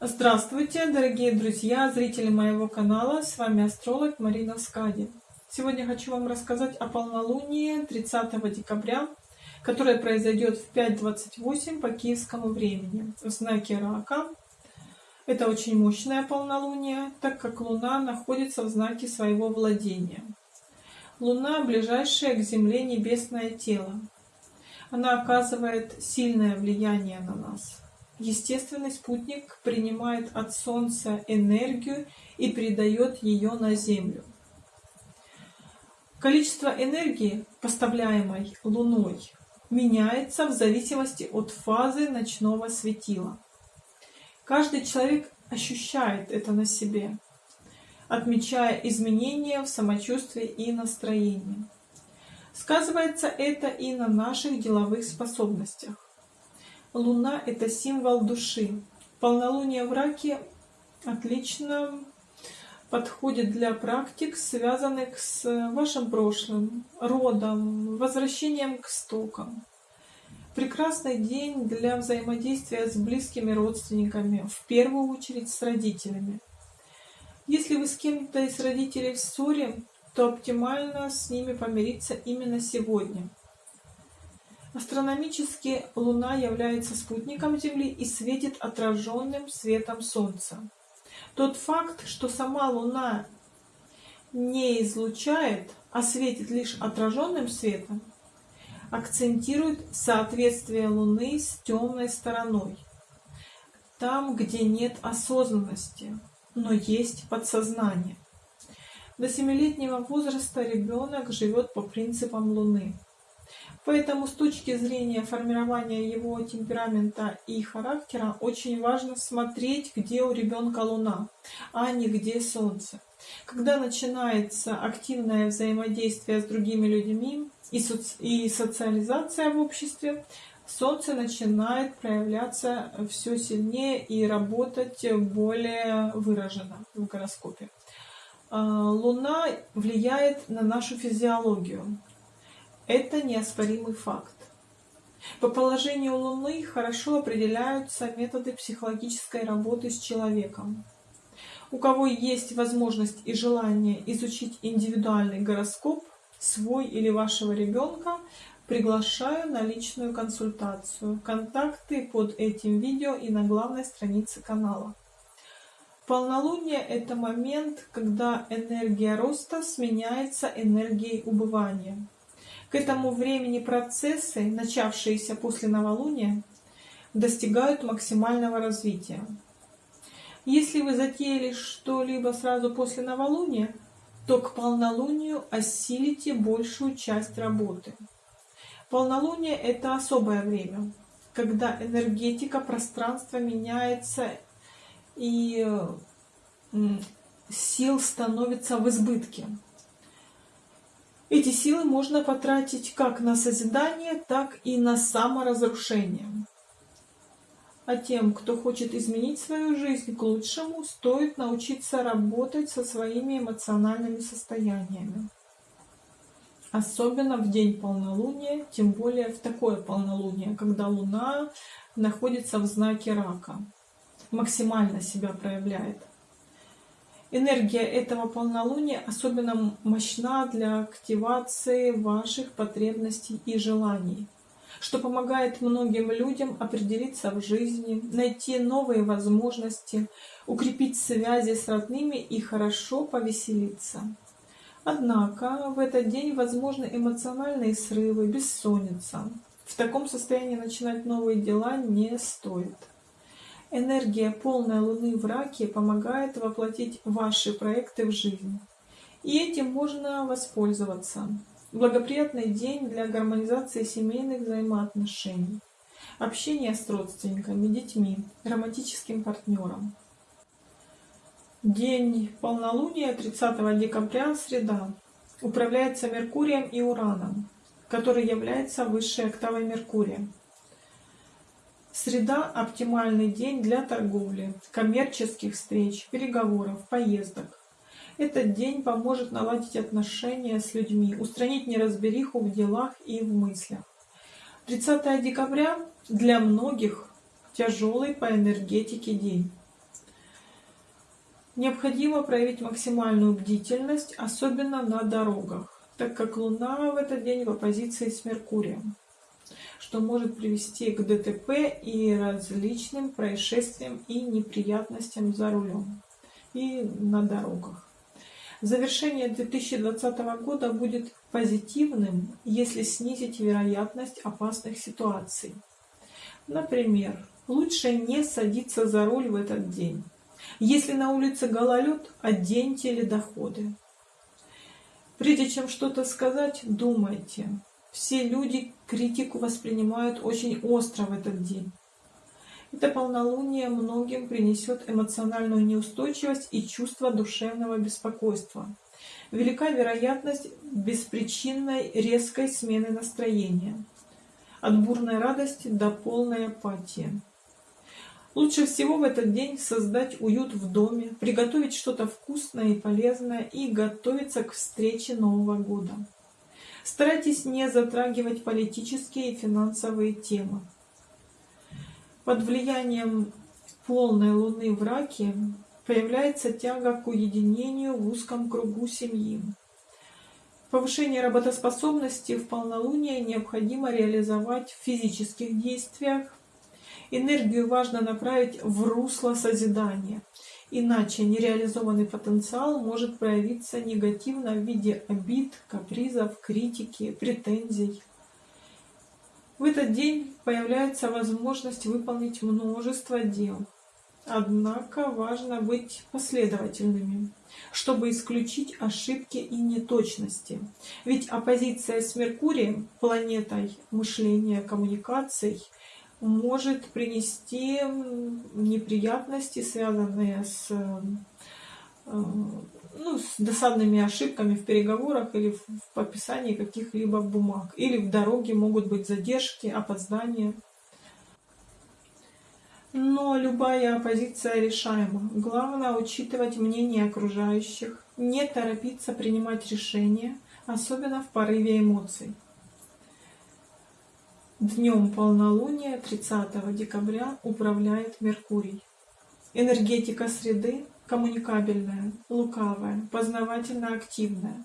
Здравствуйте, дорогие друзья, зрители моего канала. С вами астролог Марина Скади. Сегодня хочу вам рассказать о полнолунии 30 декабря, которое произойдет в 5.28 по киевскому времени в знаке Рака. Это очень мощное полнолуние, так как Луна находится в знаке своего владения. Луна – ближайшее к Земле небесное тело. Она оказывает сильное влияние на нас. Естественный спутник принимает от Солнца энергию и передает ее на Землю. Количество энергии, поставляемой Луной, меняется в зависимости от фазы ночного светила. Каждый человек ощущает это на себе, отмечая изменения в самочувствии и настроении. Сказывается это и на наших деловых способностях. Луна — это символ души. Полнолуние в раке отлично подходит для практик, связанных с вашим прошлым, родом, возвращением к стокам. Прекрасный день для взаимодействия с близкими родственниками, в первую очередь с родителями. Если вы с кем-то из родителей в ссоре, то оптимально с ними помириться именно сегодня. Астрономически Луна является спутником Земли и светит отраженным светом Солнца. Тот факт, что сама Луна не излучает, а светит лишь отраженным светом, акцентирует соответствие Луны с темной стороной. Там, где нет осознанности, но есть подсознание. До семилетнего возраста ребенок живет по принципам Луны. Поэтому с точки зрения формирования его темперамента и характера очень важно смотреть, где у ребенка Луна, а не где Солнце. Когда начинается активное взаимодействие с другими людьми и, соци и социализация в обществе, Солнце начинает проявляться все сильнее и работать более выраженно в гороскопе. А, Луна влияет на нашу физиологию. Это неоспоримый факт. По положению Луны хорошо определяются методы психологической работы с человеком. У кого есть возможность и желание изучить индивидуальный гороскоп, свой или вашего ребенка, приглашаю на личную консультацию. Контакты под этим видео и на главной странице канала. Полнолуние – это момент, когда энергия роста сменяется энергией убывания. К этому времени процессы, начавшиеся после новолуния, достигают максимального развития. Если вы затеяли что-либо сразу после новолуния, то к полнолунию осилите большую часть работы. Полнолуние – это особое время, когда энергетика пространства меняется и сил становится в избытке. Эти силы можно потратить как на созидание, так и на саморазрушение. А тем, кто хочет изменить свою жизнь к лучшему, стоит научиться работать со своими эмоциональными состояниями. Особенно в день полнолуния, тем более в такое полнолуние, когда Луна находится в знаке рака, максимально себя проявляет. Энергия этого полнолуния особенно мощна для активации ваших потребностей и желаний, что помогает многим людям определиться в жизни, найти новые возможности, укрепить связи с родными и хорошо повеселиться. Однако в этот день возможны эмоциональные срывы, бессонница. В таком состоянии начинать новые дела не стоит. Энергия полной Луны в Раке помогает воплотить ваши проекты в жизнь. И этим можно воспользоваться. Благоприятный день для гармонизации семейных взаимоотношений, общения с родственниками, детьми, романтическим партнером. День полнолуния 30 декабря, среда, управляется Меркурием и Ураном, который является высшей октавой Меркурия. Среда – оптимальный день для торговли, коммерческих встреч, переговоров, поездок. Этот день поможет наладить отношения с людьми, устранить неразбериху в делах и в мыслях. 30 декабря для многих тяжелый по энергетике день. Необходимо проявить максимальную бдительность, особенно на дорогах, так как Луна в этот день в оппозиции с Меркурием, что может привести к ДТП и различным происшествиям и неприятностям за рулем и на дорогах. Завершение 2020 года будет позитивным, если снизить вероятность опасных ситуаций. Например, лучше не садиться за руль в этот день. Если на улице гололед, оденьте ледоходы. Прежде чем что-то сказать, думайте. Все люди критику воспринимают очень остро в этот день. Это полнолуние многим принесет эмоциональную неустойчивость и чувство душевного беспокойства. Велика вероятность беспричинной резкой смены настроения. От бурной радости до полной апатии. Лучше всего в этот день создать уют в доме, приготовить что-то вкусное и полезное и готовиться к встрече Нового года. Старайтесь не затрагивать политические и финансовые темы. Под влиянием полной луны в раке появляется тяга к уединению в узком кругу семьи. Повышение работоспособности в полнолуние необходимо реализовать в физических действиях. Энергию важно направить в русло созидания, иначе нереализованный потенциал может проявиться негативно в виде обид, капризов, критики, претензий. В этот день появляется возможность выполнить множество дел. Однако важно быть последовательными, чтобы исключить ошибки и неточности. Ведь оппозиция с Меркурием, планетой мышления, коммуникаций, может принести неприятности, связанные с Э, ну, с досадными ошибками в переговорах или в подписании каких-либо бумаг. Или в дороге могут быть задержки, опоздания. Но любая оппозиция решаема. Главное учитывать мнение окружающих, не торопиться принимать решения, особенно в порыве эмоций. Днем полнолуния 30 декабря управляет Меркурий. Энергетика среды коммуникабельная, лукавая, познавательно-активная.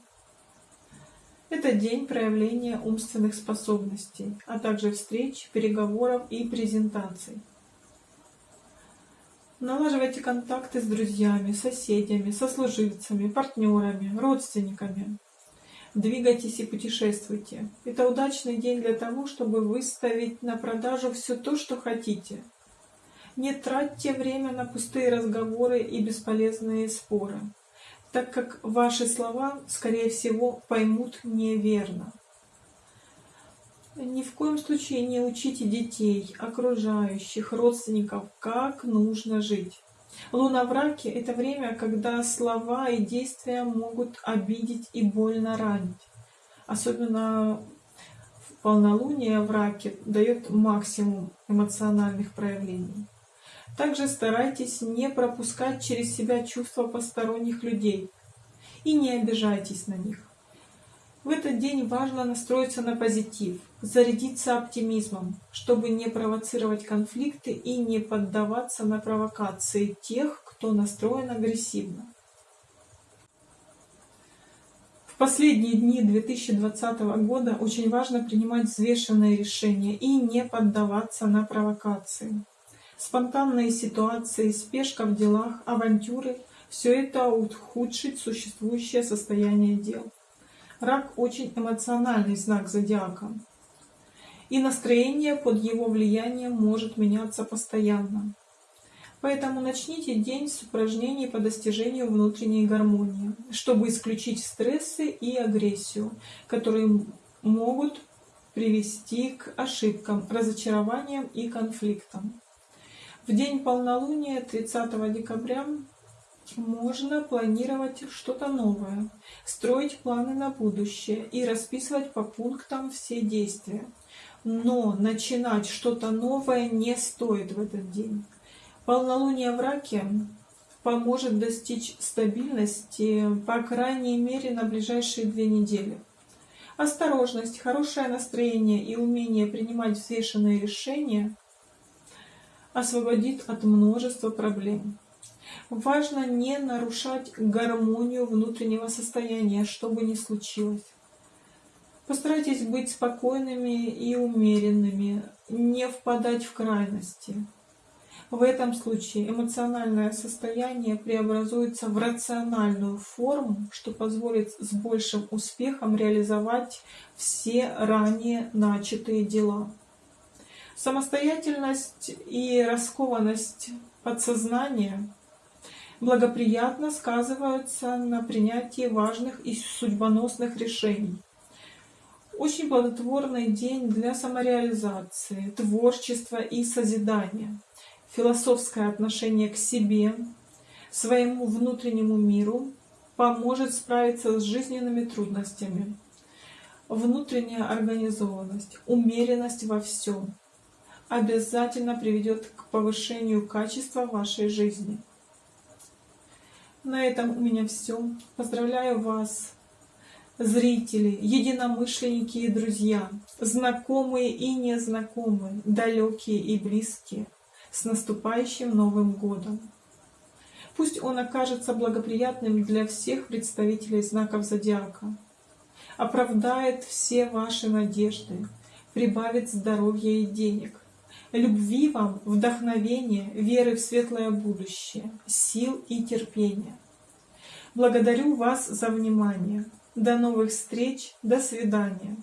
Это день проявления умственных способностей, а также встреч, переговоров и презентаций. Налаживайте контакты с друзьями, соседями, сослуживцами, партнерами, родственниками. Двигайтесь и путешествуйте. Это удачный день для того, чтобы выставить на продажу все то, что хотите, не тратьте время на пустые разговоры и бесполезные споры, так как ваши слова, скорее всего, поймут неверно. Ни в коем случае не учите детей, окружающих, родственников, как нужно жить. Луна в раке – это время, когда слова и действия могут обидеть и больно ранить. Особенно полнолуние в раке дает максимум эмоциональных проявлений. Также старайтесь не пропускать через себя чувства посторонних людей и не обижайтесь на них. В этот день важно настроиться на позитив, зарядиться оптимизмом, чтобы не провоцировать конфликты и не поддаваться на провокации тех, кто настроен агрессивно. В последние дни 2020 года очень важно принимать взвешенные решения и не поддаваться на провокации. Спонтанные ситуации, спешка в делах, авантюры – все это ухудшит существующее состояние дел. Рак – очень эмоциональный знак зодиака. И настроение под его влиянием может меняться постоянно. Поэтому начните день с упражнений по достижению внутренней гармонии, чтобы исключить стрессы и агрессию, которые могут привести к ошибкам, разочарованиям и конфликтам. В день полнолуния 30 декабря можно планировать что-то новое, строить планы на будущее и расписывать по пунктам все действия. Но начинать что-то новое не стоит в этот день. Полнолуние в раке поможет достичь стабильности, по крайней мере, на ближайшие две недели. Осторожность, хорошее настроение и умение принимать взвешенные решения освободит от множества проблем. Важно не нарушать гармонию внутреннего состояния, что бы ни случилось. Постарайтесь быть спокойными и умеренными, не впадать в крайности. В этом случае эмоциональное состояние преобразуется в рациональную форму, что позволит с большим успехом реализовать все ранее начатые дела. Самостоятельность и раскованность подсознания благоприятно сказываются на принятии важных и судьбоносных решений. Очень плодотворный день для самореализации, творчества и созидания философское отношение к себе, своему внутреннему миру поможет справиться с жизненными трудностями. Внутренняя организованность, умеренность во всем обязательно приведет к повышению качества вашей жизни. На этом у меня все. Поздравляю вас, зрители, единомышленники и друзья, знакомые и незнакомые, далекие и близкие с наступающим Новым Годом! Пусть он окажется благоприятным для всех представителей знаков зодиака, оправдает все ваши надежды, прибавит здоровья и денег, любви вам, вдохновения, веры в светлое будущее, сил и терпения. Благодарю вас за внимание. До новых встреч, до свидания.